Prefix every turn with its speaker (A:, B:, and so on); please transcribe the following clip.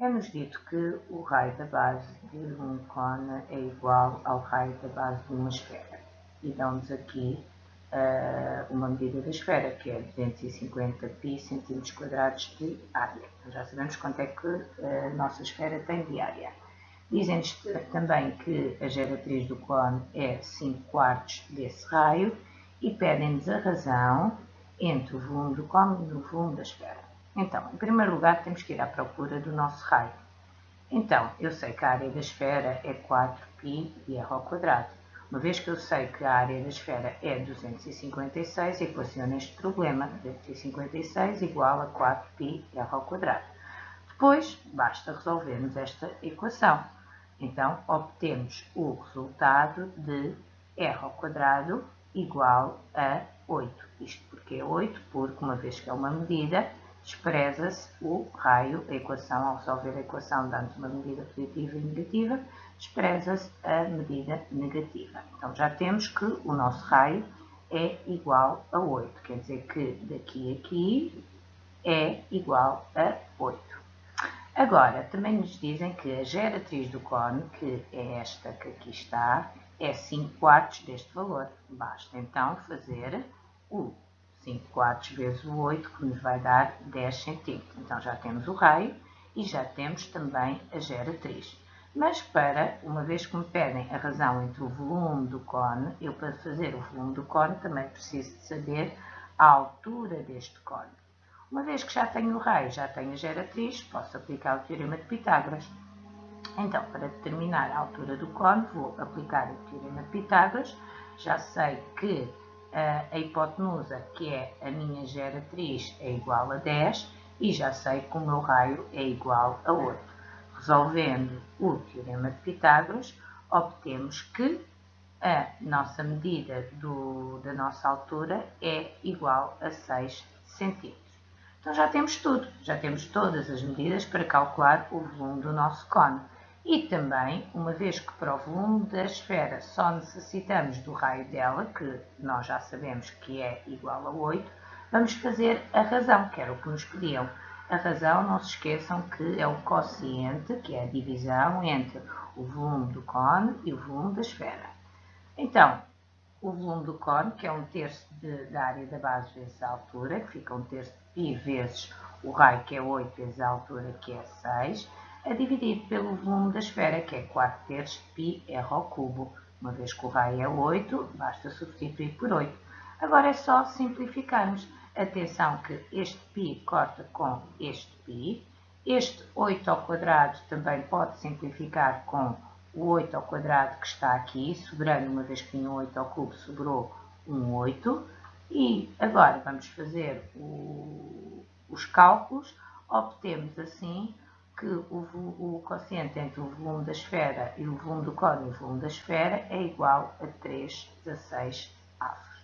A: É-nos dito que o raio da base de um cone é igual ao raio da base de uma esfera. E dão-nos aqui uh, uma medida da esfera, que é 250 pi centímetros quadrados de área. Então, já sabemos quanto é que a nossa esfera tem de área. Dizem-nos também que a geratriz do cone é 5 quartos desse raio e pedem-nos a razão entre o volume do cone e o volume da esfera. Então, em primeiro lugar, temos que ir à procura do nosso raio. Então, eu sei que a área da esfera é 4π r ao quadrado. Uma vez que eu sei que a área da esfera é 256, equaciono este problema. 256 igual a 4π r ao quadrado. Depois, basta resolvermos esta equação. Então, obtemos o resultado de r ao quadrado igual a 8. Isto porque é 8, porque uma vez que é uma medida, despreza-se o raio, a equação, ao resolver a equação dando uma medida positiva e negativa, despreza-se a medida negativa. Então já temos que o nosso raio é igual a 8, quer dizer que daqui a aqui é igual a 8. Agora, também nos dizem que a geratriz do cone, que é esta que aqui está, é 5 quartos deste valor. Basta então fazer o 5 quartos vezes o 8, que nos vai dar 10 centímetros. Então já temos o raio e já temos também a geratriz. Mas para, uma vez que me pedem a razão entre o volume do cone, eu para fazer o volume do cone também preciso de saber a altura deste cone. Uma vez que já tenho o raio, já tenho a geratriz, posso aplicar o Teorema de Pitágoras. Então, para determinar a altura do cone, vou aplicar o Teorema de Pitágoras. Já sei que a hipotenusa, que é a minha geratriz, é igual a 10 e já sei que o meu raio é igual a 8. Resolvendo o Teorema de Pitágoras, obtemos que a nossa medida do, da nossa altura é igual a 6 centímetros. Então já temos tudo, já temos todas as medidas para calcular o volume do nosso cone. E também, uma vez que para o volume da esfera só necessitamos do raio dela, que nós já sabemos que é igual a 8, vamos fazer a razão, que era o que nos pediam. A razão, não se esqueçam que é o quociente, que é a divisão entre o volume do cone e o volume da esfera. Então, o volume do cone, que é um terço de, da área da base vezes a altura, que fica um terço de π vezes o raio, que é 8, vezes a altura, que é 6, é dividido pelo volume da esfera, que é 4 terços de π r ao cubo. Uma vez que o raio é 8, basta substituir por 8. Agora é só simplificarmos. Atenção que este π corta com este π. Este 8 ao quadrado também pode simplificar com o 8 ao quadrado que está aqui, sobrando, uma vez que tinha 8 ao cubo, sobrou um 8. E agora vamos fazer o, os cálculos. Obtemos assim que o, o quociente entre o volume da esfera e o volume do cone e o volume da esfera é igual a 3 16 avos.